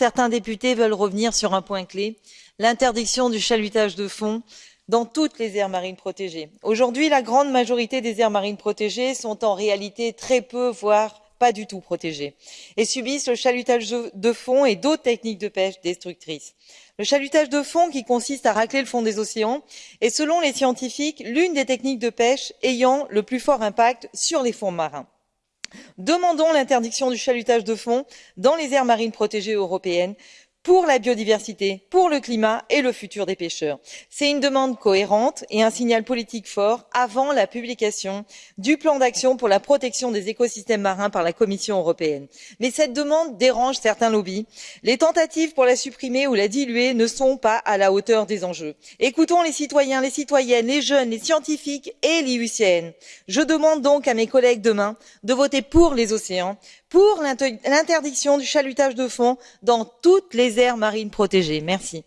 certains députés veulent revenir sur un point clé, l'interdiction du chalutage de fond dans toutes les aires marines protégées. Aujourd'hui, la grande majorité des aires marines protégées sont en réalité très peu, voire pas du tout protégées et subissent le chalutage de fond et d'autres techniques de pêche destructrices. Le chalutage de fond, qui consiste à racler le fond des océans, est selon les scientifiques l'une des techniques de pêche ayant le plus fort impact sur les fonds marins. Demandons l'interdiction du chalutage de fond dans les aires marines protégées européennes pour la biodiversité, pour le climat et le futur des pêcheurs. C'est une demande cohérente et un signal politique fort avant la publication du plan d'action pour la protection des écosystèmes marins par la Commission européenne. Mais cette demande dérange certains lobbies. Les tentatives pour la supprimer ou la diluer ne sont pas à la hauteur des enjeux. Écoutons les citoyens, les citoyennes, les jeunes, les scientifiques et l'IUCN. Je demande donc à mes collègues demain de voter pour les océans, pour l'interdiction du chalutage de fond dans toutes les aires marines protégées. merci.